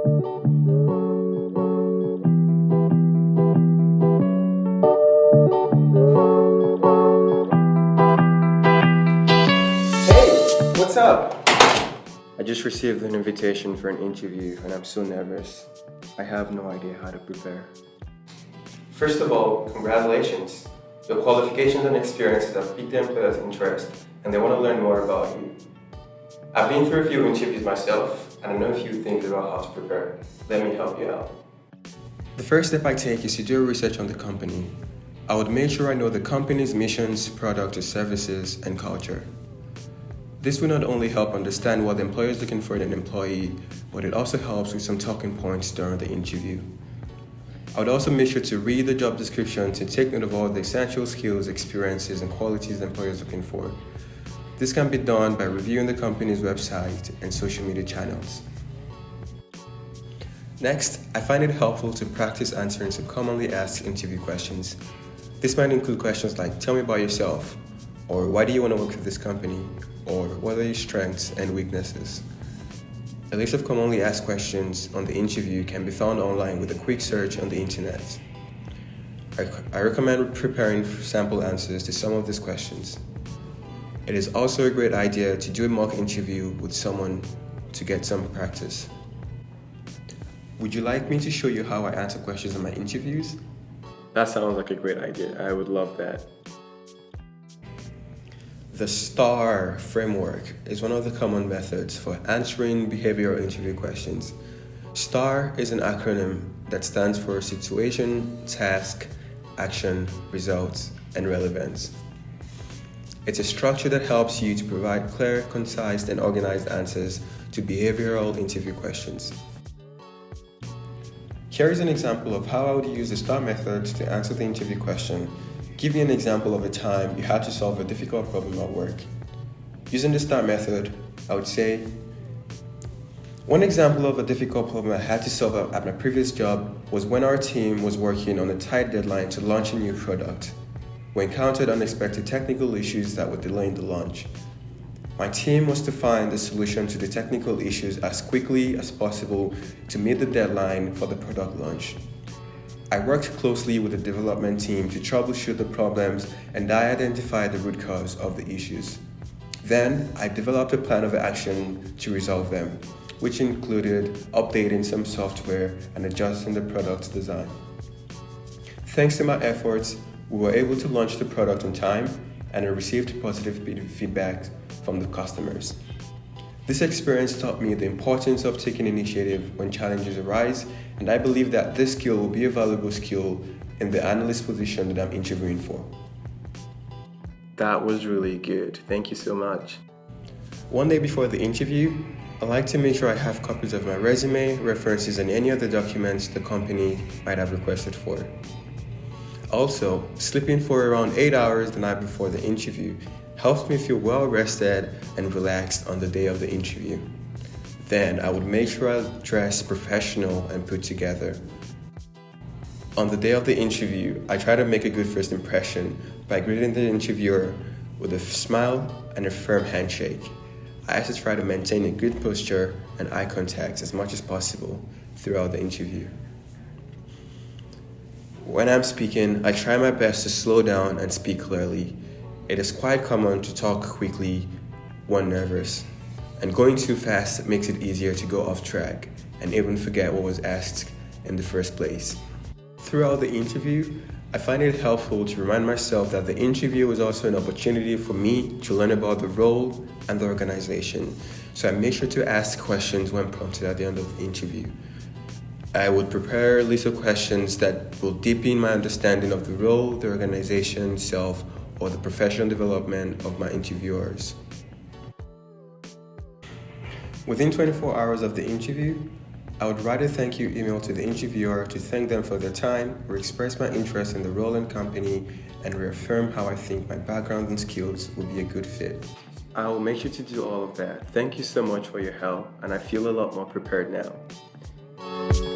Hey, what's up? I just received an invitation for an interview and I'm so nervous. I have no idea how to prepare. First of all, congratulations. Your qualifications and experiences have piqued the employer's interest and they want to learn more about you. I've been through a few interviews myself and I know a few things about how to prepare. Let me help you out. The first step I take is to do research on the company. I would make sure I know the company's missions, products, services, and culture. This will not only help understand what the employer is looking for in an employee, but it also helps with some talking points during the interview. I would also make sure to read the job description to take note of all the essential skills, experiences, and qualities the employer is looking for. This can be done by reviewing the company's website and social media channels. Next, I find it helpful to practice answering some commonly asked interview questions. This might include questions like, tell me about yourself, or why do you want to work for this company, or what are your strengths and weaknesses. A list of commonly asked questions on the interview can be found online with a quick search on the internet. I, I recommend preparing sample answers to some of these questions. It is also a great idea to do a mock interview with someone to get some practice. Would you like me to show you how I answer questions in my interviews? That sounds like a great idea. I would love that. The STAR framework is one of the common methods for answering behavioral interview questions. STAR is an acronym that stands for Situation, Task, Action, Results, and Relevance. It's a structure that helps you to provide clear, concise, and organized answers to behavioral interview questions. Here is an example of how I would use the STAR method to answer the interview question. Give me an example of a time you had to solve a difficult problem at work. Using the STAR method, I would say, one example of a difficult problem I had to solve at my previous job was when our team was working on a tight deadline to launch a new product. We encountered unexpected technical issues that were delaying the launch. My team was to find a solution to the technical issues as quickly as possible to meet the deadline for the product launch. I worked closely with the development team to troubleshoot the problems and I identified the root cause of the issues. Then, I developed a plan of action to resolve them, which included updating some software and adjusting the product's design. Thanks to my efforts, we were able to launch the product on time and I received positive feedback from the customers. This experience taught me the importance of taking initiative when challenges arise, and I believe that this skill will be a valuable skill in the analyst position that I'm interviewing for. That was really good. Thank you so much. One day before the interview, I like to make sure I have copies of my resume, references, and any other documents the company might have requested for. Also, sleeping for around 8 hours the night before the interview helped me feel well rested and relaxed on the day of the interview. Then I would make sure I dress professional and put together. On the day of the interview, I try to make a good first impression by greeting the interviewer with a smile and a firm handshake. I also try to maintain a good posture and eye contact as much as possible throughout the interview. When I'm speaking, I try my best to slow down and speak clearly it is quite common to talk quickly when nervous, and going too fast makes it easier to go off track and even forget what was asked in the first place. Throughout the interview, I find it helpful to remind myself that the interview is also an opportunity for me to learn about the role and the organization, so I make sure to ask questions when prompted at the end of the interview. I would prepare a list of questions that will deepen my understanding of the role, the organization itself, or the professional development of my interviewers. Within 24 hours of the interview, I would write a thank you email to the interviewer to thank them for their time, express my interest in the role and company, and reaffirm how I think my background and skills will be a good fit. I will make sure to do all of that. Thank you so much for your help, and I feel a lot more prepared now.